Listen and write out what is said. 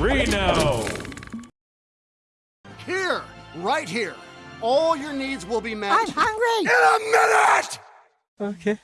Reno! Here, right here. All your needs will be met. I'm hungry. in a minute! Okay.